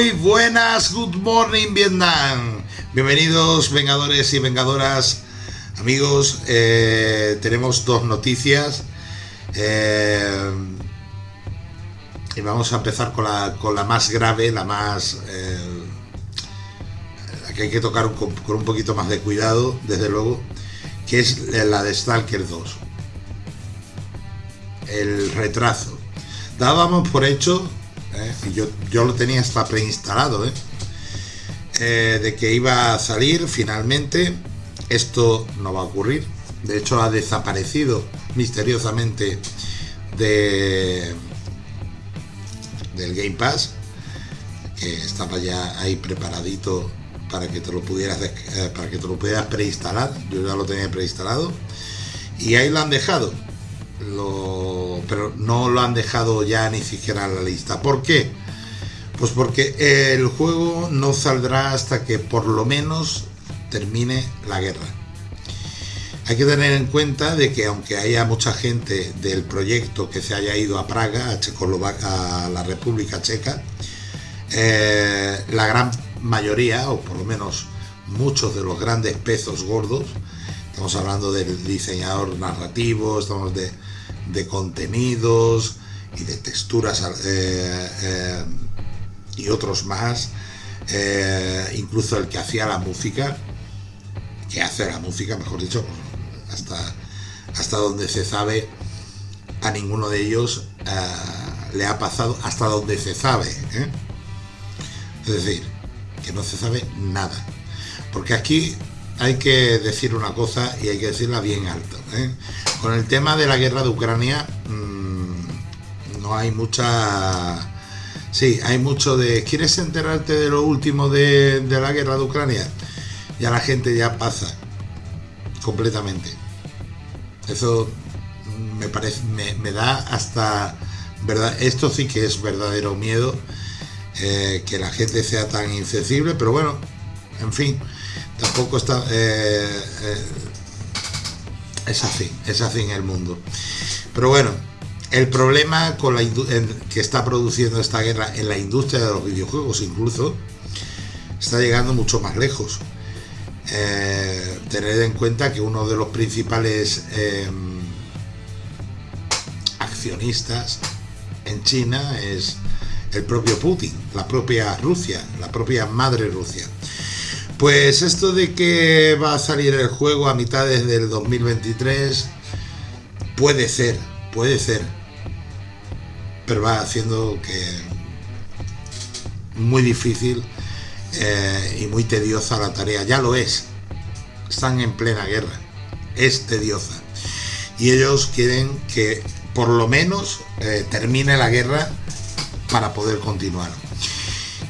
Muy buenas, good morning Vietnam. Bienvenidos vengadores y vengadoras, amigos. Eh, tenemos dos noticias. Eh, y vamos a empezar con la, con la más grave, la más... Eh, la que hay que tocar con, con un poquito más de cuidado, desde luego, que es la de Stalker 2. El retraso. Dábamos por hecho ¿eh? yo, yo, lo tenía hasta preinstalado, ¿eh? ¿eh? de que iba a salir finalmente. Esto no va a ocurrir. De hecho, ha desaparecido misteriosamente de del Game Pass, que estaba ya ahí preparadito para que te lo pudieras para que te lo pudieras preinstalar. Yo ya lo tenía preinstalado y ahí lo han dejado pero no lo han dejado ya ni siquiera en la lista. ¿Por qué? Pues porque el juego no saldrá hasta que por lo menos termine la guerra. Hay que tener en cuenta de que aunque haya mucha gente del proyecto que se haya ido a Praga, a, a la República Checa, eh, la gran mayoría, o por lo menos muchos de los grandes pesos gordos, estamos hablando del diseñador narrativo, estamos de, de contenidos y de texturas eh, eh, y otros más, eh, incluso el que hacía la música, que hace la música, mejor dicho, hasta, hasta donde se sabe, a ninguno de ellos le ha pasado, hasta donde se sabe. Es decir, que no se sabe nada. Porque aquí hay que decir una cosa y hay que decirla bien alto. ¿eh? Con el tema de la guerra de Ucrania mmm, no hay mucha... Sí, hay mucho de... ¿Quieres enterarte de lo último de, la guerra de Ucrania? Ya la gente ya pasa completamente. Eso me parece, me, me, da hasta verdad. Esto sí que es verdadero miedo eh, que la gente sea tan insensible, pero bueno, en fin tampoco está... Eh, eh, es así, es así en el mundo. Pero bueno, el problema con la que está produciendo esta guerra en la industria de los videojuegos incluso, está llegando mucho más lejos. Eh, tener en cuenta que uno de los principales em, accionistas en China es el propio Putin, la propia Rusia, la propia madre Rusia. Pues esto de que va a salir el juego a mitades del 2023 puede ser, puede ser. Pero va haciendo que muy difícil eh, y muy tediosa la tarea. Ya lo es. Están en plena guerra. Es tediosa. Y ellos quieren que por lo menos eh, termine la guerra para poder continuar.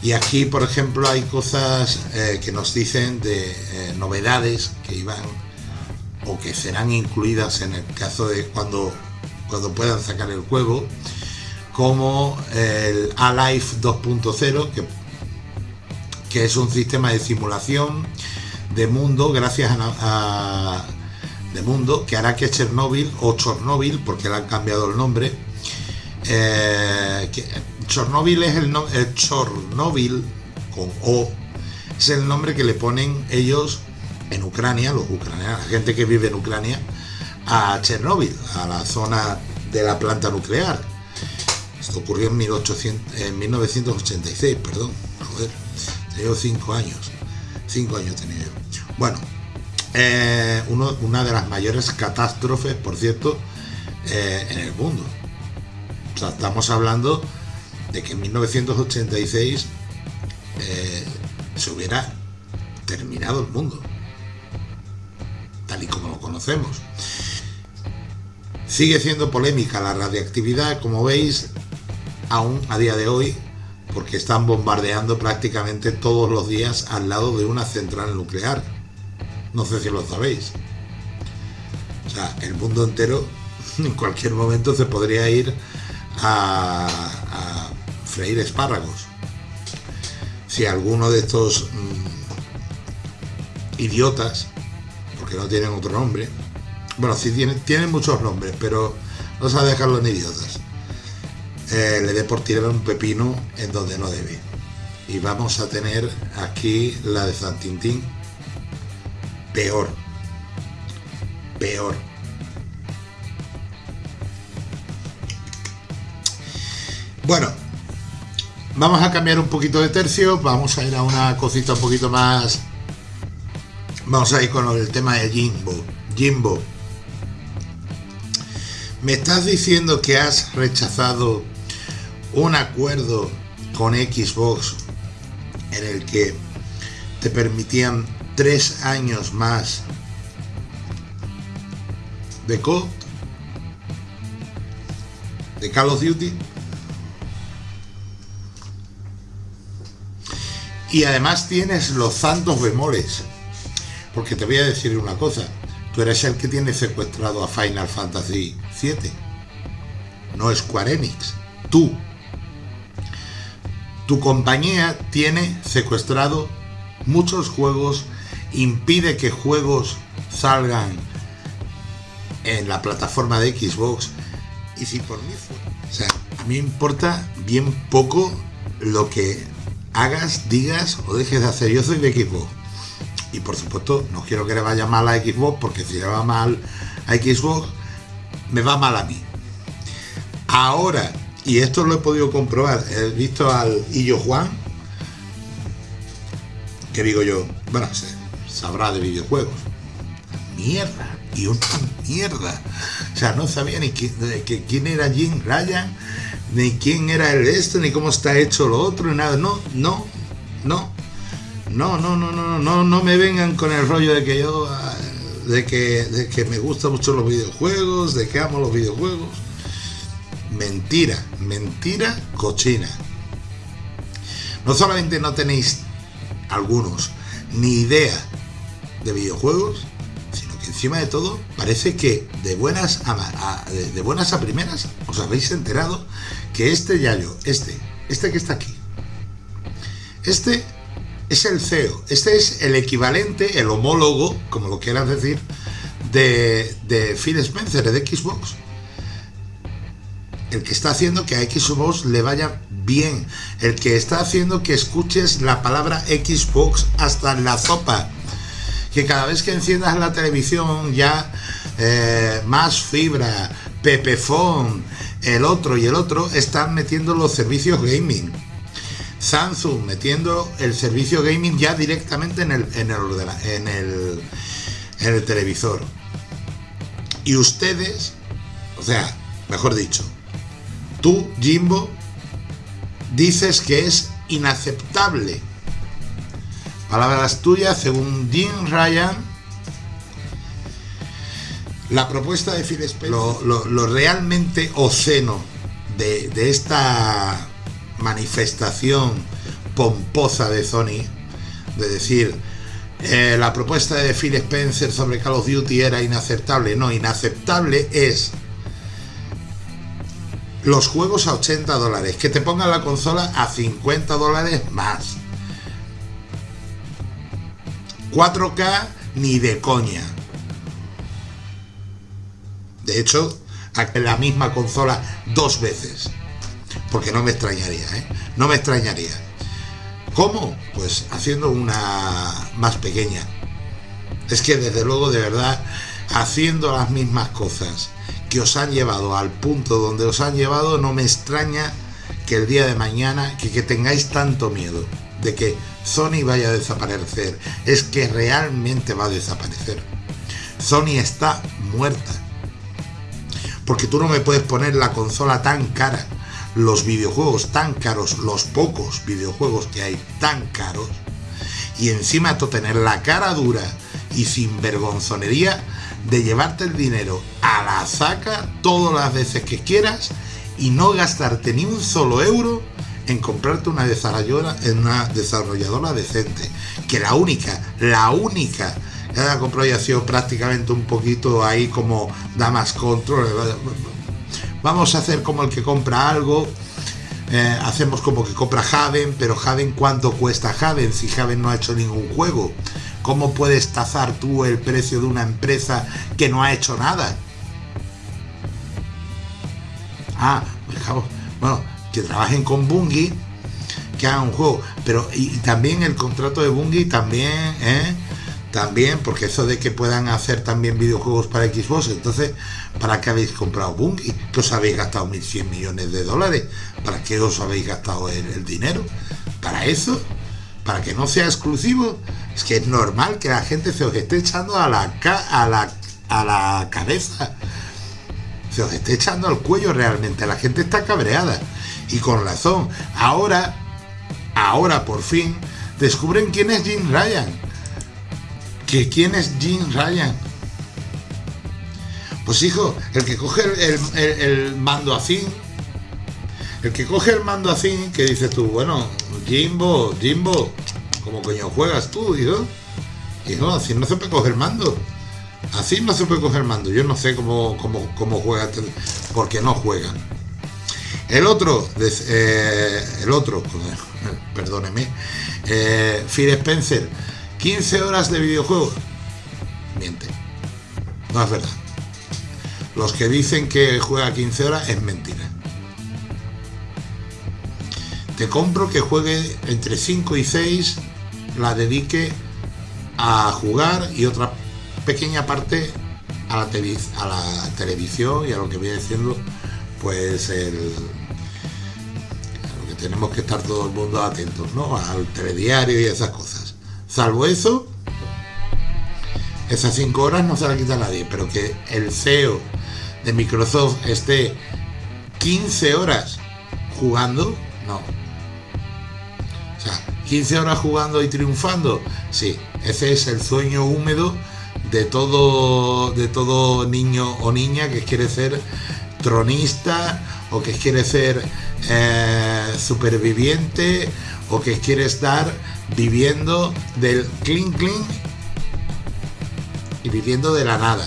Y aquí, por ejemplo, hay cosas eh, que nos dicen de eh, novedades que iban o que serán incluidas en el caso de cuando, cuando puedan sacar el juego, como el Alive 2.0, que, que es un sistema de simulación de mundo gracias a, de mundo que hará que Chernobyl o Chernobyl porque le han cambiado el nombre eh, Chernobyl es el, nombre, Chernobyl con O es el nombre que le ponen ellos en Ucrania, los ucranianos, la gente que vive en Ucrania, a Chernobyl, a la zona de la planta nuclear. Esto ocurrió en, 1800, en 1986, perdón, joder, tenía cinco años, cinco años tenía yo. Bueno, eh, uno, una de las mayores catástrofes, por cierto, eh, en el mundo. O sea, estamos hablando de que en 1986 eh, se hubiera terminado el mundo, tal y como lo conocemos. Sigue siendo polémica la radiactividad, como veis, aún a día de hoy, porque están bombardeando prácticamente todos los días al lado de una central nuclear. No sé si lo sabéis. O sea, el mundo entero en cualquier momento se podría ir a, freír espárragos. Si alguno de estos mm, idiotas, porque no tienen otro nombre, bueno, si tienen, muchos nombres, pero vamos a dejarlo en idiotas, eh, le dé por tirar un pepino en donde no debe. y vamos a tener aquí la de San Tintín peor peor bueno vamos a cambiar un poquito de tercio vamos a ir a una cosita un poquito más vamos a ir con el tema de Jimbo Jimbo me estás diciendo que has rechazado un acuerdo con Xbox en el que te permitían tres años más de COD, de Call of Duty. Y además tienes los santos bemoles. Porque te voy a decir una cosa. Tú eres el que tiene secuestrado a Final Fantasy VII. No Square Enix. Tú tu compañía tiene secuestrado muchos juegos, impide que juegos salgan en la plataforma de Xbox. Y si por mí fue, o sea, a mí me importa bien poco lo que hagas, digas o dejes de hacer. Yo soy de Xbox. Y por supuesto, no quiero que le vaya mal a Xbox, porque si le va mal a Xbox, me va mal a mí. Ahora y esto lo he podido comprobar, he visto al Illo Juan, que digo yo, bueno, sabrá de videojuegos. Mierda, y una mierda. O sea, no sabía ni quién, quién era Jim Ryan, ni quién era el esto, ni cómo está hecho lo otro, ni nada. No, no, no. No, no, no, no, no, no me vengan con el rollo de que yo, de que, de que me gustan mucho los videojuegos, de que amo los videojuegos mentira, mentira cochina. No solamente no tenéis algunos ni idea de videojuegos, encima de todo parece que de buenas a, de buenas a primeras os habéis enterado que este Yayo, este, este que está aquí, este es el CEO, este es el equivalente, el homólogo, como lo quieras decir, de, de Phil Spencer de Xbox. El que está haciendo que a Xbox le vaya bien, el que está haciendo que escuches la palabra Xbox hasta la sopa, que cada vez que enciendas la televisión ya eh, más fibra, Pepefon, el otro y el otro están metiendo los servicios gaming. Samsung metiendo el servicio gaming ya directamente en el, en el, en el, en el televisor. Y ustedes, o sea, mejor dicho, Tú, Jimbo, dices que es inaceptable. Palabras tuyas, según Jim Ryan, la propuesta de Phil Spencer, lo, realmente oceno de, de, esta manifestación pomposa de Sony, de decir, eh, la propuesta de Phil Spencer sobre Call of Duty era inaceptable. No, inaceptable es los juegos a 80 dólares, que te pongan la consola a 50 dólares más. 4K ni de coña. De hecho, la misma consola dos veces. Porque no me extrañaría, ¿eh? No me extrañaría. ¿Cómo? Pues haciendo una más pequeña. Es que desde luego, de verdad, haciendo las mismas cosas que os han llevado al punto donde os han llevado, no me extraña que el día de mañana, que, que tengáis tanto miedo de que Sony vaya a desaparecer. Es que realmente va a desaparecer. Sony está muerta. Porque tú no me puedes poner la consola tan cara, los videojuegos tan caros, los pocos videojuegos que hay tan caros, y encima tú tener la cara dura y sin vergonzonería de llevarte el dinero a la saca todas las veces que quieras y no gastarte ni un solo euro en comprarte una desarrolladora, en una desarrolladora decente. Que la única, la única que haya comprado ha sido prácticamente un poquito ahí como damas control. Vamos a hacer como el que compra algo. Eh, hacemos como que compra Javen, pero Javen ¿cuánto cuesta Javen? Si Javen no ha hecho ningún juego. ¿Cómo puedes tazar tú el precio de una empresa que no ha hecho nada? Ah, bueno, que trabajen con Bungie, que hagan un juego. Pero y, también el contrato de Bungie también, ¿eh? También, porque eso de que puedan hacer también videojuegos para Xbox, entonces, ¿para qué habéis comprado Bungie? ¿Que os habéis gastado 1.100 millones de dólares? ¿Para qué os habéis gastado el, dinero? ¿Para eso? ¿Para que no sea exclusivo? Es que es normal que la gente se os esté echando a la, a la, a la cabeza. Se os esté echando al cuello realmente. La gente está cabreada. Y con razón. Ahora, ahora por fin, descubren quién es Jim Ryan ¿Que quién es Jim Ryan? Pues hijo, el que coge el, mando así, el que coge el mando así, que dices tú, bueno, Jimbo, Jimbo, ¿cómo coño juegas tú, hijo? Hijo, así no se puede coger el mando. Así no se puede coger el mando. Yo no sé cómo, cómo, cómo juega, porque no juegan. El otro, eh, el otro, perdóneme, eh, Phil Spencer 15 horas de videojuego. Miente. No es verdad. Los que dicen que juega 15 horas es mentira. Te compro que juegue entre 5 y 6, la dedique a jugar y otra pequeña parte a la, a la televisión y a lo que viene diciendo pues el, tenemos que estar todo el mundo atentos, ¿no? Al telediario y esas cosas. Salvo eso, esas 5 horas no se la quita nadie, pero que el CEO de Microsoft esté 15 horas jugando, no. O sea, 15 horas jugando y triunfando, sí, ese es el sueño húmedo de todo, de todo niño o niña que quiere ser tronista o que quiere ser eh, superviviente o que quiere estar viviendo del clean clean y viviendo de la nada.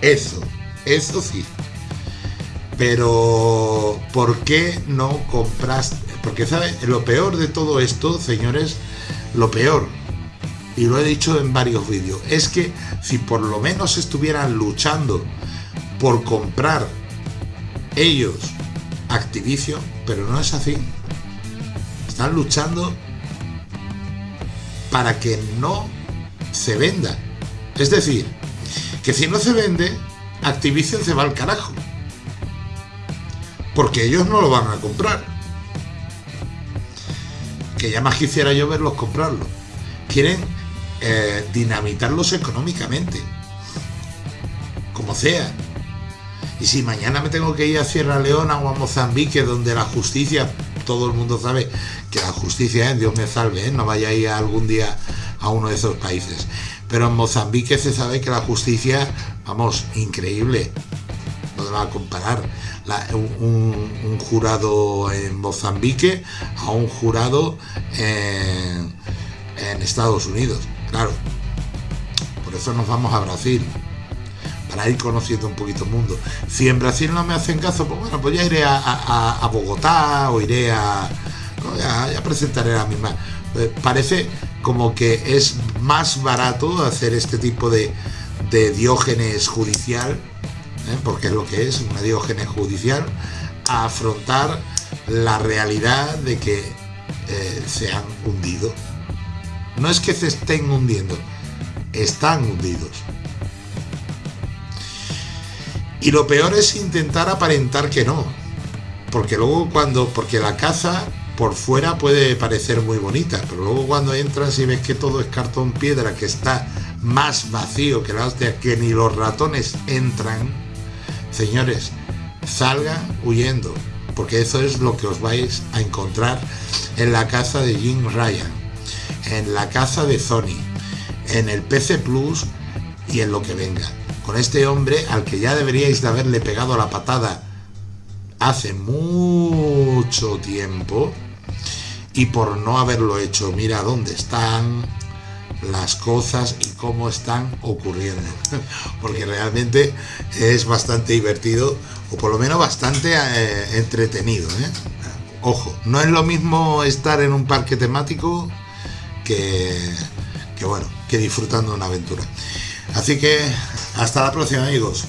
Eso, eso sí. Pero, ¿por qué no compraste? Porque, ¿sabes? Lo peor de todo esto, señores, lo peor, y lo he dicho en varios vídeos, es que si por lo menos estuvieran luchando por comprar ellos Activision, pero no es así. Están luchando para que no se venda. Es decir, que si no se vende, Activision se va al carajo. Porque ellos no lo van a comprar. Que ya más quisiera yo verlos comprarlo. Quieren eh, dinamitarlos económicamente. Como sea. Y si mañana me tengo que ir a Sierra Leona o a Mozambique, donde la justicia todo el mundo sabe que la justicia, es Dios me salve, ¿eh? no vaya a ir algún día a uno de esos países. Pero en Mozambique se sabe que la justicia, vamos, increíble, no se va a comparar un, jurado en Mozambique a un jurado en, en Estados Unidos, claro. Por eso nos vamos a Brasil para ir conociendo un poquito el mundo. Si en Brasil no me hacen caso, pues bueno, pues ya iré a, Bogotá o iré a... ya, presentaré la misma. Eh, parece como que es más barato hacer este tipo de, de diógenes judicial, ¿eh? porque es lo que es, una diógenes judicial, a afrontar la realidad de que eh, se han hundido. No es que se estén hundiendo, están hundidos. Y lo peor es intentar aparentar que no. Porque luego cuando, porque la caza por fuera puede parecer muy bonita, pero luego cuando entras y ves que todo es cartón piedra, que está más vacío que la hostia, que ni los ratones entran, señores, salgan huyendo, porque eso es lo que os vais a encontrar en la casa de Jim Ryan, en la casa de Sony, en el PC Plus y en lo que venga con este hombre al que ya deberíais de haberle pegado la patada hace mucho tiempo y por no haberlo hecho, mira dónde están las cosas y cómo están ocurriendo. Porque realmente es bastante divertido o por lo menos bastante eh, entretenido. ¿eh? Ojo, no es lo mismo estar en un parque temático que, que bueno, que disfrutando una aventura. Así que hasta la próxima amigos.